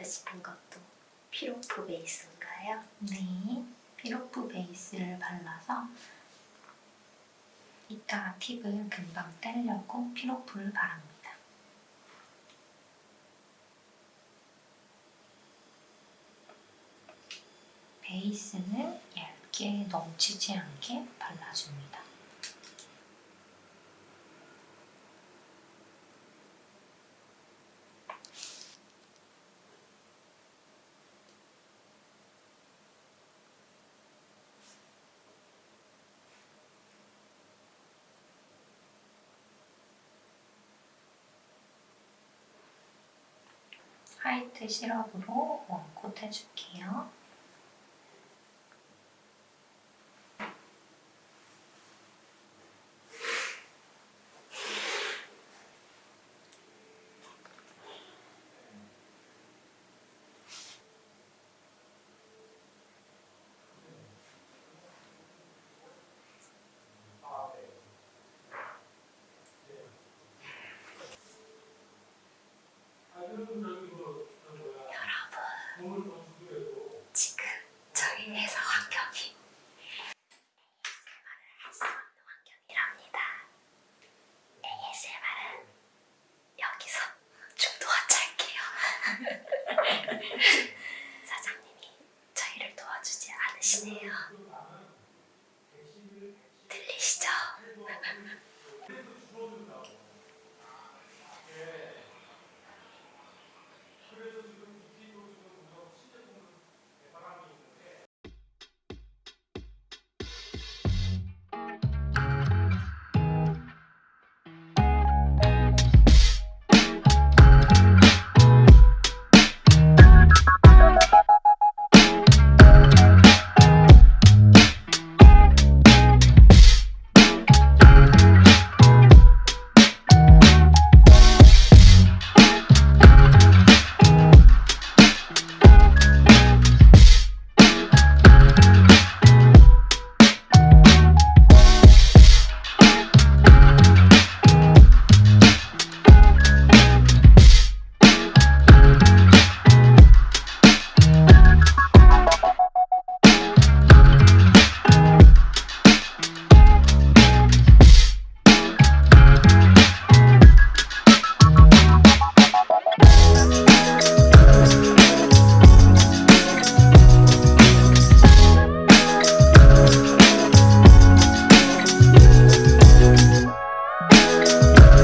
바르시는 것도 피로프 베이스인가요? 네, 피로프 베이스를 발라서 이따 팁을 금방 떼려고 피로프를 바릅니다. 베이스는 얇게 넘치지 않게 발라줍니다. 화이트 시럽으로 원콧 해줄게요.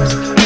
Thank.